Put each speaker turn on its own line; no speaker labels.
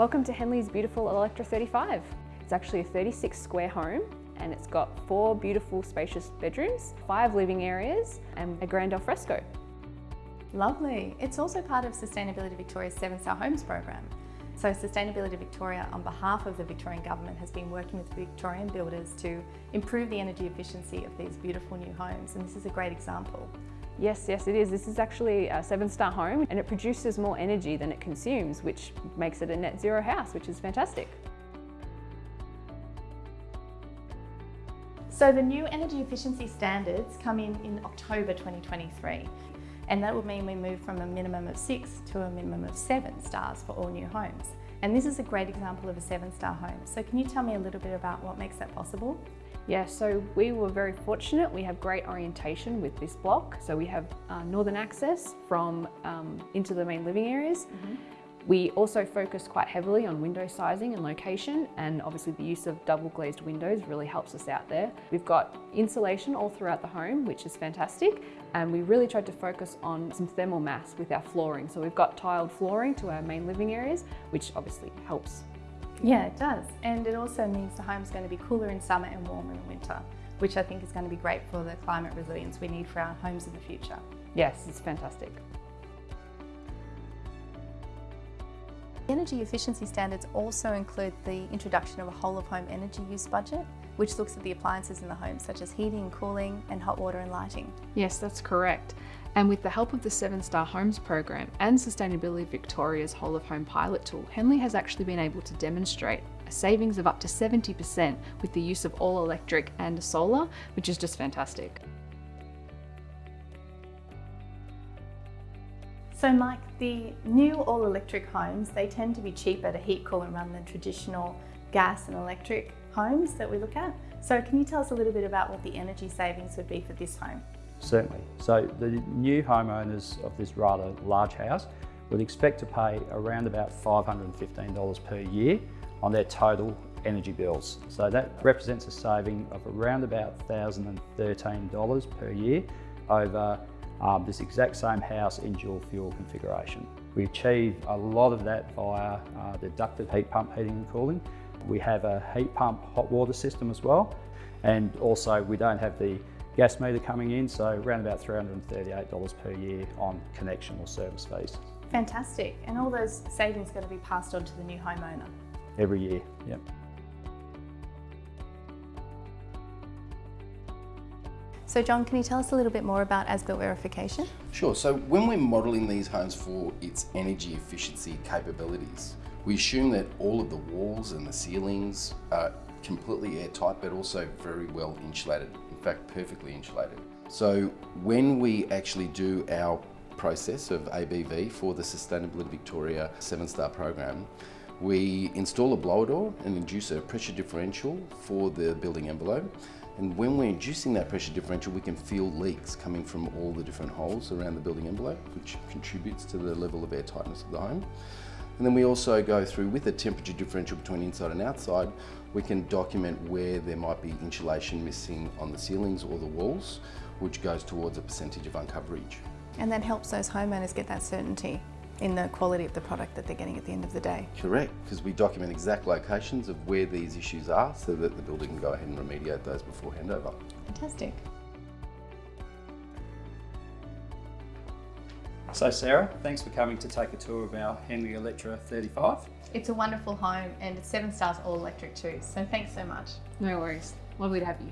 Welcome to Henley's beautiful Electra 35. It's actually a 36 square home and it's got four beautiful spacious bedrooms, five living areas and a grand alfresco.
Lovely. It's also part of Sustainability Victoria's Seven Star Homes program. So Sustainability Victoria, on behalf of the Victorian Government, has been working with Victorian builders to improve the energy efficiency of these beautiful new homes, and this is a great example.
Yes, yes it is. This is actually a seven star home and it produces more energy than it consumes, which makes it a net zero house, which is fantastic.
So the new energy efficiency standards come in in October 2023 and that will mean we move from a minimum of six to a minimum of seven stars for all new homes. And this is a great example of a seven star home. So can you tell me a little bit about what makes that possible?
Yeah, so we were very fortunate. We have great orientation with this block. So we have uh, northern access from um, into the main living areas. Mm -hmm. We also focus quite heavily on window sizing and location and obviously the use of double glazed windows really helps us out there. We've got insulation all throughout the home which is fantastic and we really tried to focus on some thermal mass with our flooring. So we've got tiled flooring to our main living areas which obviously helps.
Yeah it does and it also means the home's going to be cooler in summer and warmer in winter which I think is going to be great for the climate resilience we need for our homes in the future.
Yes, it's fantastic.
Energy efficiency standards also include the introduction of a whole of home energy use budget, which looks at the appliances in the home, such as heating, cooling, and hot water and lighting.
Yes, that's correct. And with the help of the Seven Star Homes program and Sustainability Victoria's Whole of Home pilot tool, Henley has actually been able to demonstrate a savings of up to 70% with the use of all electric and solar, which is just fantastic.
So Mike, the new all-electric homes, they tend to be cheaper to heat, cool and run than traditional gas and electric homes that we look at. So can you tell us a little bit about what the energy savings would be for this home?
Certainly. So the new homeowners of this rather large house would expect to pay around about $515 per year on their total energy bills. So that represents a saving of around about $1,013 per year over um, this exact same house in dual fuel configuration. We achieve a lot of that via uh, the ducted heat pump heating and cooling. We have a heat pump hot water system as well and also we don't have the gas meter coming in so around about $338 per year on connection or service fees.
Fantastic and all those savings are going to be passed on to the new homeowner?
Every year, yep.
So John, can you tell us a little bit more about as-built verification?
Sure, so when we're modelling these homes for its energy efficiency capabilities, we assume that all of the walls and the ceilings are completely airtight but also very well insulated, in fact perfectly insulated. So when we actually do our process of ABV for the Sustainability Victoria 7-star program, we install a blower door and induce a pressure differential for the building envelope and when we're inducing that pressure differential, we can feel leaks coming from all the different holes around the building envelope, which contributes to the level of air tightness of the home. And then we also go through with a temperature differential between inside and outside, we can document where there might be insulation missing on the ceilings or the walls, which goes towards a percentage of uncoverage.
And that helps those homeowners get that certainty in the quality of the product that they're getting at the end of the day.
Correct, because we document exact locations of where these issues are so that the builder can go ahead and remediate those before handover.
Fantastic.
So Sarah, thanks for coming to take a tour of our Henley Electra 35.
It's a wonderful home and it's seven stars all electric too, so thanks so much.
No worries, lovely to have you.